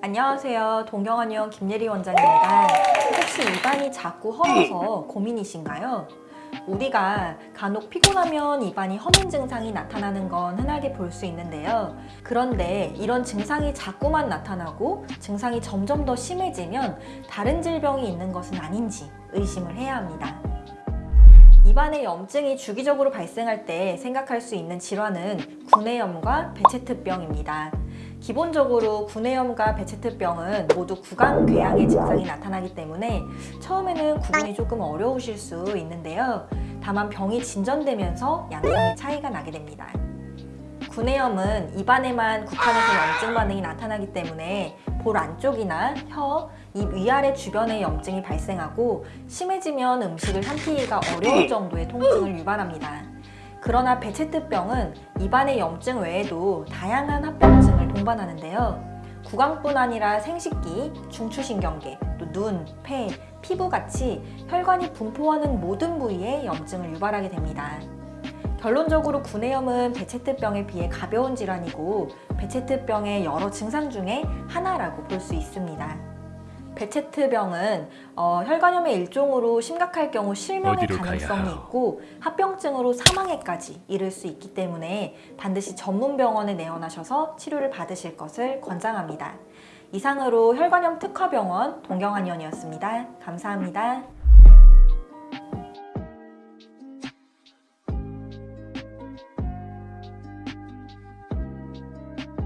안녕하세요. 동경한의원 김예리 원장입니다. 혹시 입안이 자꾸 헐어서 고민이신가요? 우리가 간혹 피곤하면 입안이 허민 증상이 나타나는 건 흔하게 볼 수 있는데요. 그런데 이런 증상이 자꾸만 나타나고 증상이 점점 더 심해지면 다른 질병이 있는 것은 아닌지 의심을 해야 합니다. 입안에 염증이 주기적으로 발생할 때 생각할 수 있는 질환은 구내염과 베체트병입니다. 기본적으로 구내염과 베체트병은 모두 구강궤양의 증상이 나타나기 때문에 처음에는 구분이 조금 어려우실 수 있는데요. 다만 병이 진전되면서 양상의 차이가 나게 됩니다. 구내염은 입안에만 국한해서 염증 반응이 나타나기 때문에 볼 안쪽이나 혀, 입 위아래 주변에 염증이 발생하고 심해지면 음식을 삼키기가 어려울 정도의 통증을 유발합니다. 그러나 베체트병은 입안의 염증 외에도 다양한 합병증을 동반하는데요. 구강뿐 아니라 생식기, 중추신경계, 또 눈, 폐, 피부 같이 혈관이 분포하는 모든 부위에 염증을 유발하게 됩니다. 결론적으로 구내염은 베체트병에 비해 가벼운 질환이고 베체트병의 여러 증상 중에 하나라고 볼 수 있습니다. 베체트병은 어, 혈관염의 일종으로 심각할 경우 실명의 가능성이? 있고 합병증으로 사망에까지 이를 수 있기 때문에 반드시 전문 병원에 내원하셔서 치료를 받으실 것을 권장합니다. 이상으로 혈관염 특화병원 동경한의원이었습니다. 감사합니다.